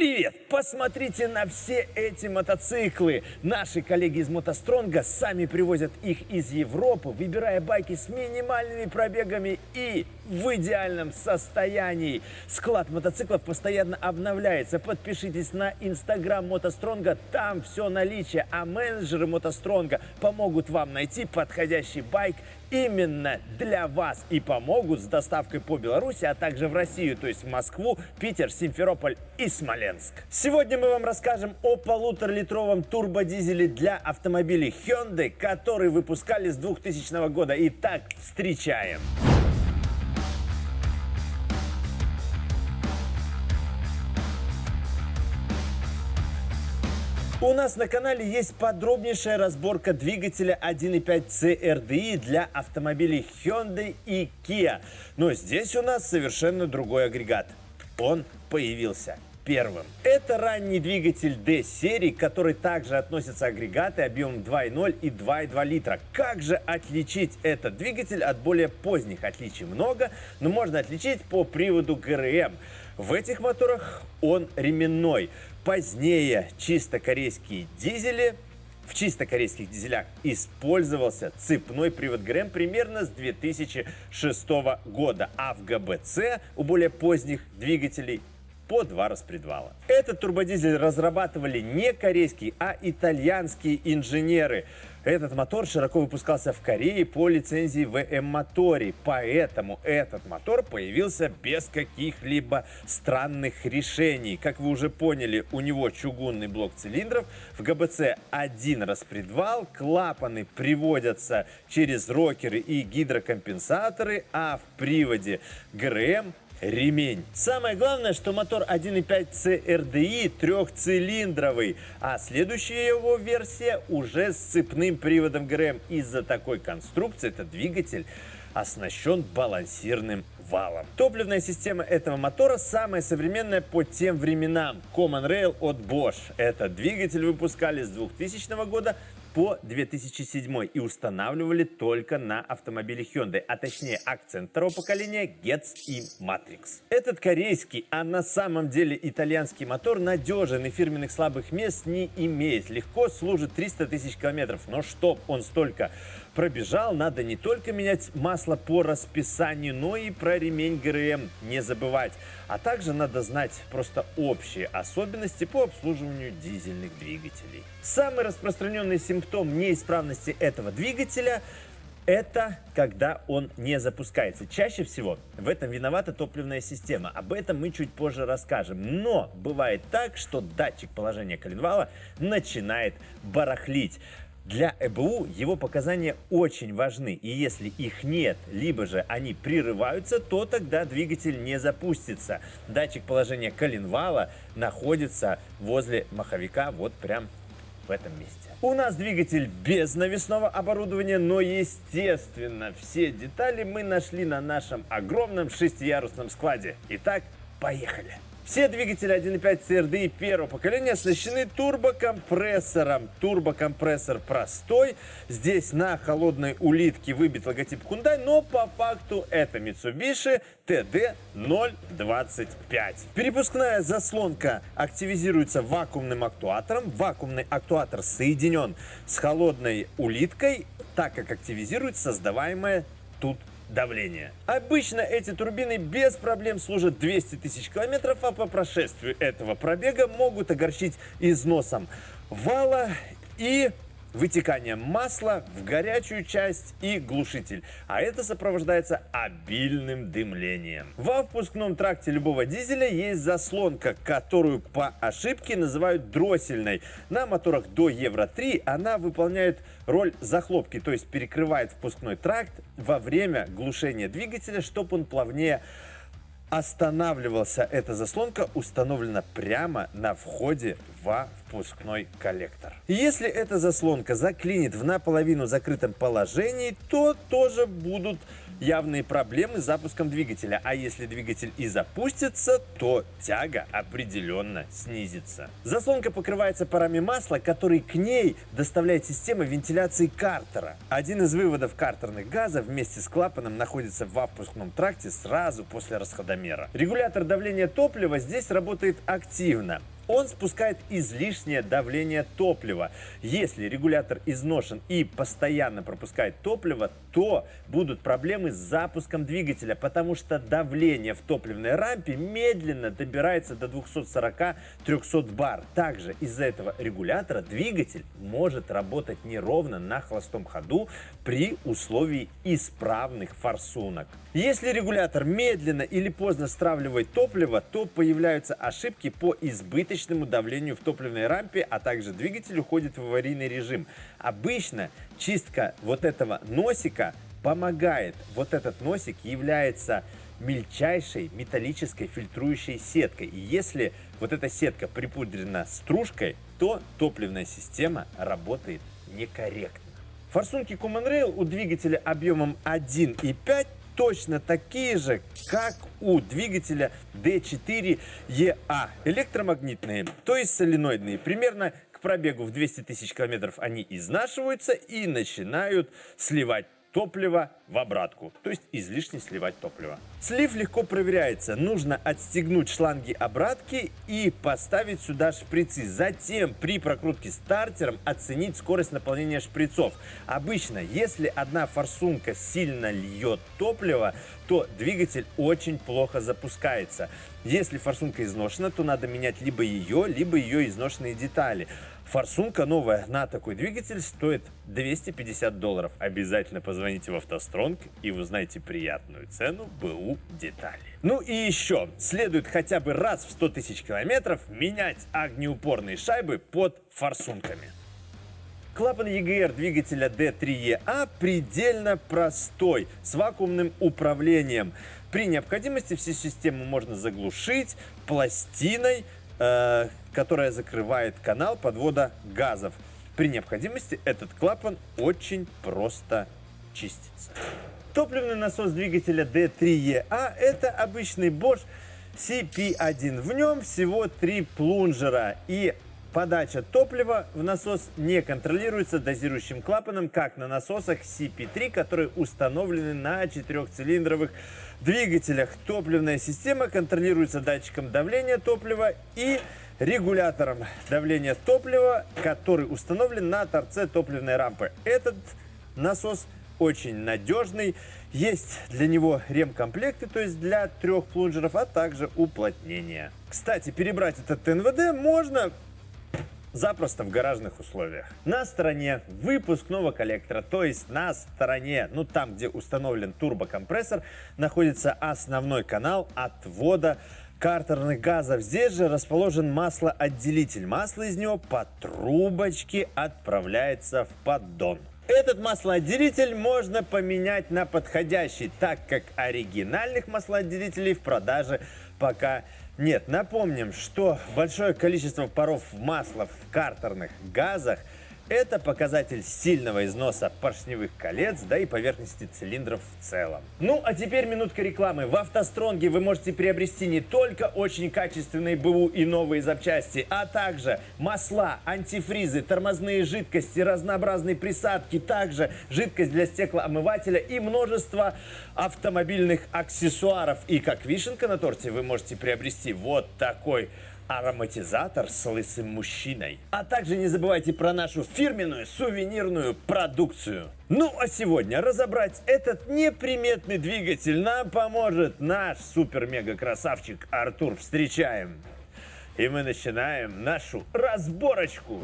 Привет! Посмотрите на все эти мотоциклы. Наши коллеги из Мотостронга сами привозят их из Европы, выбирая байки с минимальными пробегами и в идеальном состоянии. Склад мотоциклов постоянно обновляется. Подпишитесь на инстаграм Мотостронга, там все наличие, а менеджеры Мотостронга помогут вам найти подходящий байк именно для вас и помогут с доставкой по Беларуси, а также в Россию, то есть в Москву, Питер, Симферополь и Смоленск. Сегодня мы вам расскажем о полуторалитровом турбодизеле для автомобилей Hyundai, который выпускали с 2000 года. Итак, встречаем! У нас на канале есть подробнейшая разборка двигателя 1.5 CRDI для автомобилей Hyundai и Kia. Но здесь у нас совершенно другой агрегат. Он появился первым. Это ранний двигатель D-серии, который также относится агрегаты объемом 2.0 и 2.2 литра. Как же отличить этот двигатель от более поздних? Отличий много, но можно отличить по приводу ГРМ. В этих моторах он ременной. Позднее чисто корейские дизели в чисто корейских дизелях использовался цепной привод ГРМ примерно с 2006 года, а в ГБЦ у более поздних двигателей по два распредвала. Этот турбодизель разрабатывали не корейские, а итальянские инженеры. Этот мотор широко выпускался в Корее по лицензии ВМ Мотори, поэтому этот мотор появился без каких-либо странных решений. Как вы уже поняли, у него чугунный блок цилиндров, в ГБЦ один распредвал, клапаны приводятся через рокеры и гидрокомпенсаторы, а в приводе ГРМ ремень. Самое главное, что мотор 1.5 CRDI трехцилиндровый, а следующая его версия уже с цепным приводом ГРМ. Из-за такой конструкции этот двигатель оснащен балансирным валом. Топливная система этого мотора самая современная по тем временам. Common Rail от Bosch. Этот двигатель выпускали с 2000 года по 2007 и устанавливали только на автомобиле Hyundai, а точнее акцент второго поколения Getz и Matrix. Этот корейский, а на самом деле итальянский мотор надежен и фирменных слабых мест не имеет. Легко служит 300 тысяч километров, но чтоб он столько пробежал, надо не только менять масло по расписанию, но и про ремень ГРМ не забывать. А также надо знать просто общие особенности по обслуживанию дизельных двигателей. Самый распространенный симптом неисправности этого двигателя это когда он не запускается. Чаще всего в этом виновата топливная система. Об этом мы чуть позже расскажем. Но бывает так, что датчик положения коленвала начинает барахлить. Для ЭБУ его показания очень важны, и если их нет, либо же они прерываются, то тогда двигатель не запустится. Датчик положения коленвала находится возле маховика, вот прям в этом месте. У нас двигатель без навесного оборудования, но естественно все детали мы нашли на нашем огромном шестиярусном складе. Итак, поехали! Все двигатели 1.5 CRDI первого поколения оснащены турбокомпрессором. Турбокомпрессор простой. Здесь на холодной улитке выбит логотип Hyundai, но по факту это Mitsubishi TD025. Перепускная заслонка активизируется вакуумным актуатором. Вакуумный актуатор соединен с холодной улиткой, так как активизирует создаваемое тут давления. Обычно эти турбины без проблем служат 200 тысяч километров, а по прошествию этого пробега могут огорчить износом вала и вытеканием масла в горячую часть и глушитель, а это сопровождается обильным дымлением. Во впускном тракте любого дизеля есть заслонка, которую по ошибке называют дроссельной. На моторах до Евро-3 она выполняет роль захлопки, то есть перекрывает впускной тракт во время глушения двигателя, чтобы он плавнее останавливался. Эта заслонка установлена прямо на входе во впускной коллектор. Если эта заслонка заклинит в наполовину закрытом положении, то тоже будут явные проблемы с запуском двигателя. А если двигатель и запустится, то тяга определенно снизится. Заслонка покрывается парами масла, который к ней доставляет система вентиляции картера. Один из выводов картерных газов вместе с клапаном находится в впускном тракте сразу после расходомера. Регулятор давления топлива здесь работает активно он спускает излишнее давление топлива. Если регулятор изношен и постоянно пропускает топливо, то будут проблемы с запуском двигателя, потому что давление в топливной рампе медленно добирается до 240-300 бар. Также из-за этого регулятора двигатель может работать неровно на холостом ходу при условии исправных форсунок. Если регулятор медленно или поздно стравливает топливо, то появляются ошибки по избыточному давлению в топливной рампе, а также двигатель уходит в аварийный режим. Обычно чистка вот этого носика помогает. Вот этот носик является мельчайшей металлической фильтрующей сеткой. И если вот эта сетка припудрена стружкой, то топливная система работает некорректно. Форсунки Common Rail у двигателя объемом 1,5 точно такие же, как у двигателя D4EA. Электромагнитные, то есть соленоидные. Примерно к пробегу в 200 тысяч километров они изнашиваются и начинают сливать топливо в обратку, то есть излишне сливать топливо. Слив легко проверяется. Нужно отстегнуть шланги обратки и поставить сюда шприцы. Затем при прокрутке стартером оценить скорость наполнения шприцов. Обычно, если одна форсунка сильно льет топливо, то двигатель очень плохо запускается. Если форсунка изношена, то надо менять либо ее, либо ее изношенные детали. Форсунка новая на такой двигатель стоит 250 долларов. Обязательно позвоните в автостронг и узнаете приятную цену БУ детали. Ну и еще, следует хотя бы раз в 100 тысяч километров менять огнеупорные шайбы под форсунками. Клапан EGR двигателя D3EA предельно простой, с вакуумным управлением. При необходимости всю систему можно заглушить пластиной, э, которая закрывает канал подвода газов. При необходимости этот клапан очень просто чистится. Топливный насос двигателя D3EA это обычный Bosch CP1. В нем всего три плунжера и Подача топлива в насос не контролируется дозирующим клапаном, как на насосах CP3, которые установлены на четырехцилиндровых двигателях. Топливная система контролируется датчиком давления топлива и регулятором давления топлива, который установлен на торце топливной рампы. Этот насос очень надежный. Есть для него ремкомплекты, то есть для трех плунжеров, а также уплотнение. Кстати, перебрать этот НВД можно запросто в гаражных условиях. На стороне выпускного коллектора, то есть на стороне, ну там, где установлен турбокомпрессор, находится основной канал отвода картерных газов. Здесь же расположен маслоотделитель. Масло из него по трубочке отправляется в поддон. Этот маслоотделитель можно поменять на подходящий, так как оригинальных маслоотделителей в продаже пока нет, напомним, что большое количество паров масла в картерных газах – это показатель сильного износа поршневых колец, да и поверхности цилиндров в целом. Ну, а теперь минутка рекламы. В автостронге вы можете приобрести не только очень качественные БУ и новые запчасти, а также масла, антифризы, тормозные жидкости, разнообразные присадки, также жидкость для стеклоомывателя и множество автомобильных аксессуаров. И как вишенка на торте вы можете приобрести вот такой ароматизатор с лысым мужчиной. А также не забывайте про нашу фирменную сувенирную продукцию. Ну а сегодня разобрать этот неприметный двигатель нам поможет наш супер-мега-красавчик Артур. Встречаем! И мы начинаем нашу разборочку.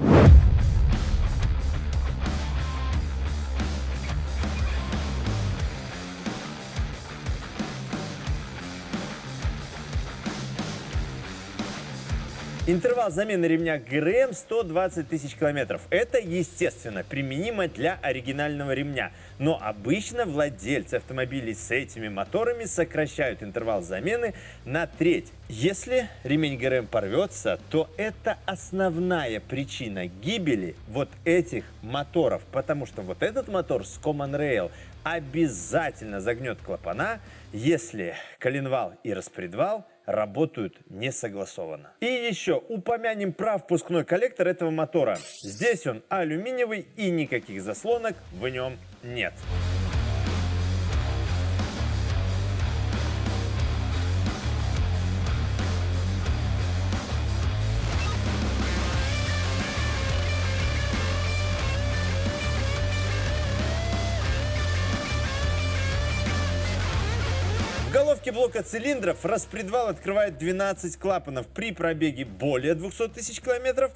Интервал замены ремня ГРМ 120 тысяч километров. Это, естественно, применимо для оригинального ремня. Но обычно владельцы автомобилей с этими моторами сокращают интервал замены на треть. Если ремень ГРМ порвется, то это основная причина гибели вот этих моторов. Потому что вот этот мотор с Common Rail обязательно загнет клапана, если коленвал и распредвал – работают не согласованно. И еще упомянем про впускной коллектор этого мотора. Здесь он алюминиевый и никаких заслонок в нем нет. Головке блока цилиндров распредвал открывает 12 клапанов при пробеге более 200 тысяч километров.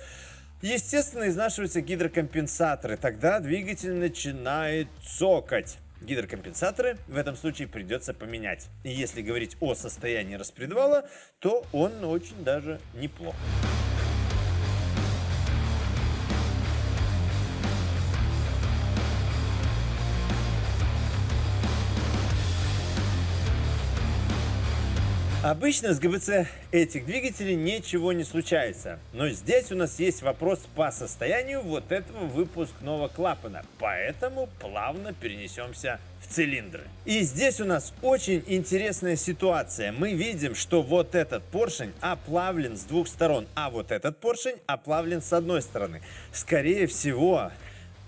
Естественно, изнашиваются гидрокомпенсаторы. Тогда двигатель начинает цокать. Гидрокомпенсаторы в этом случае придется поменять. И если говорить о состоянии распредвала, то он очень даже неплох. Обычно с ГБЦ этих двигателей ничего не случается. Но здесь у нас есть вопрос по состоянию вот этого выпускного клапана. Поэтому плавно перенесемся в цилиндры. И здесь у нас очень интересная ситуация. Мы видим, что вот этот поршень оплавлен с двух сторон, а вот этот поршень оплавлен с одной стороны. Скорее всего,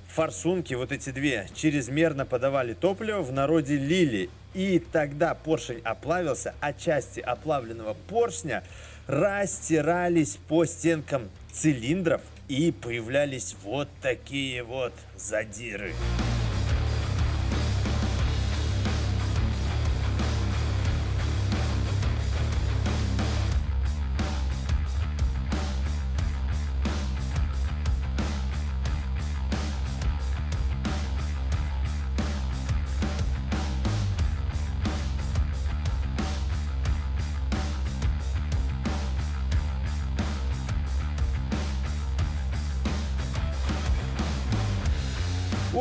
форсунки, вот эти две, чрезмерно подавали топливо, в народе лили. И тогда поршень оплавился, а части оплавленного поршня растирались по стенкам цилиндров и появлялись вот такие вот задиры.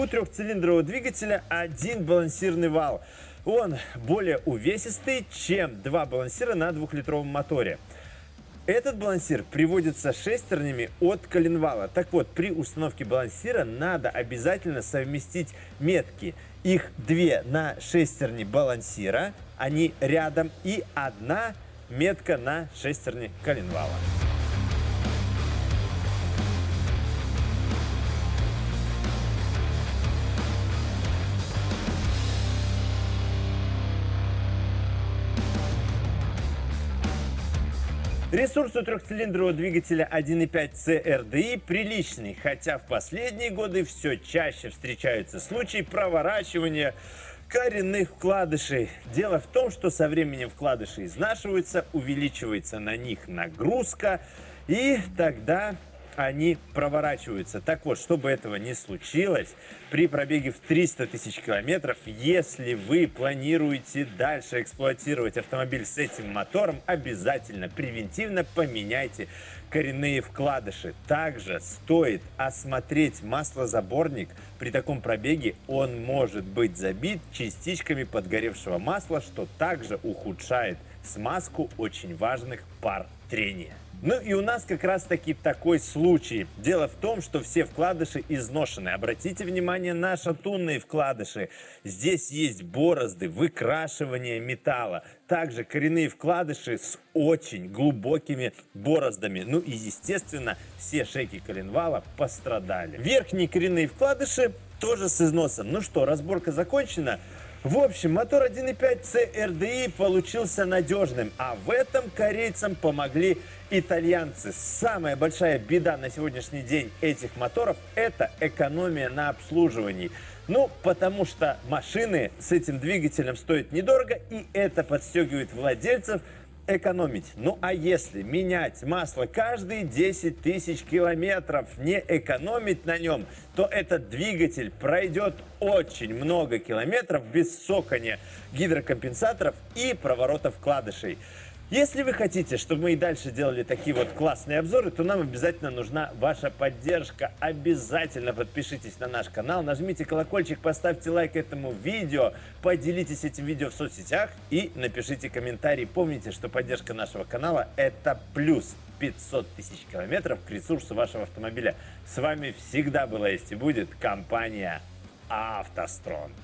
У трехцилиндрового двигателя один балансирный вал. Он более увесистый, чем два балансира на двухлитровом моторе. Этот балансир приводится шестернями от коленвала. Так вот, при установке балансира надо обязательно совместить метки. Их две на шестерне балансира, они рядом, и одна метка на шестерне коленвала. Ресурс у трехцилиндрового двигателя 1.5 CRDI приличный, хотя в последние годы все чаще встречаются случаи проворачивания коренных вкладышей. Дело в том, что со временем вкладыши изнашиваются, увеличивается на них нагрузка, и тогда они проворачиваются. Так вот, чтобы этого не случилось, при пробеге в 300 тысяч километров, если вы планируете дальше эксплуатировать автомобиль с этим мотором, обязательно превентивно поменяйте коренные вкладыши. Также стоит осмотреть маслозаборник. При таком пробеге он может быть забит частичками подгоревшего масла, что также ухудшает смазку очень важных пар трения. Ну и у нас как раз таки такой случай. Дело в том, что все вкладыши изношены. Обратите внимание на шатунные вкладыши. Здесь есть борозды, выкрашивание металла. Также коренные вкладыши с очень глубокими бороздами. Ну и естественно все шейки коленвала пострадали. Верхние коренные вкладыши тоже с износом. Ну что, разборка закончена. В общем, мотор 1.5 CRDI получился надежным, а в этом корейцам помогли итальянцы. Самая большая беда на сегодняшний день этих моторов – это экономия на обслуживании. Ну, потому что машины с этим двигателем стоят недорого, и это подстегивает владельцев – экономить. Ну а если менять масло каждые 10 тысяч километров, не экономить на нем, то этот двигатель пройдет очень много километров без сокания гидрокомпенсаторов и проворотов вкладышей. Если вы хотите, чтобы мы и дальше делали такие вот классные обзоры, то нам обязательно нужна ваша поддержка. Обязательно подпишитесь на наш канал, нажмите колокольчик, поставьте лайк этому видео, поделитесь этим видео в соцсетях и напишите комментарий. Помните, что поддержка нашего канала – это плюс 500 тысяч километров к ресурсу вашего автомобиля. С вами всегда была есть и будет компания «АвтоСтронг».